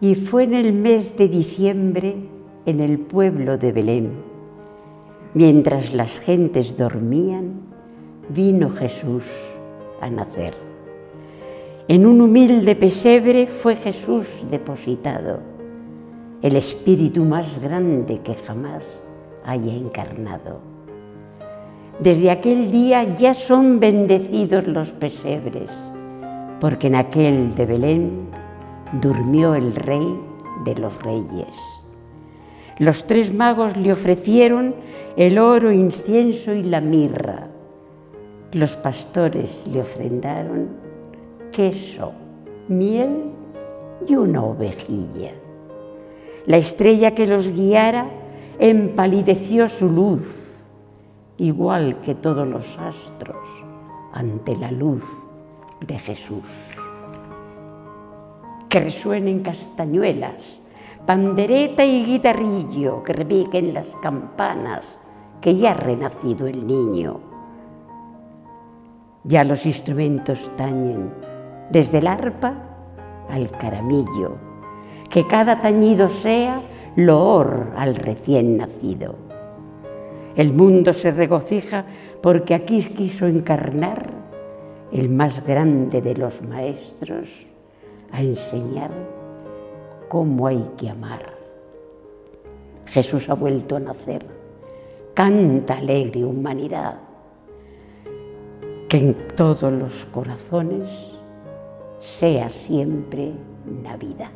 Y fue en el mes de diciembre en el pueblo de Belén. Mientras las gentes dormían, vino Jesús a nacer. En un humilde pesebre fue Jesús depositado, el espíritu más grande que jamás haya encarnado. Desde aquel día ya son bendecidos los pesebres, porque en aquel de Belén durmió el rey de los reyes. Los tres magos le ofrecieron el oro, incienso y la mirra. Los pastores le ofrendaron queso, miel y una ovejilla. La estrella que los guiara empalideció su luz, igual que todos los astros ante la luz de Jesús. Que resuenen castañuelas, pandereta y guitarrillo, que repiquen las campanas, que ya ha renacido el niño. Ya los instrumentos tañen, desde el arpa al caramillo, que cada tañido sea loor al recién nacido. El mundo se regocija porque aquí quiso encarnar el más grande de los maestros a enseñar cómo hay que amar. Jesús ha vuelto a nacer. Canta alegre humanidad. Que en todos los corazones sea siempre Navidad.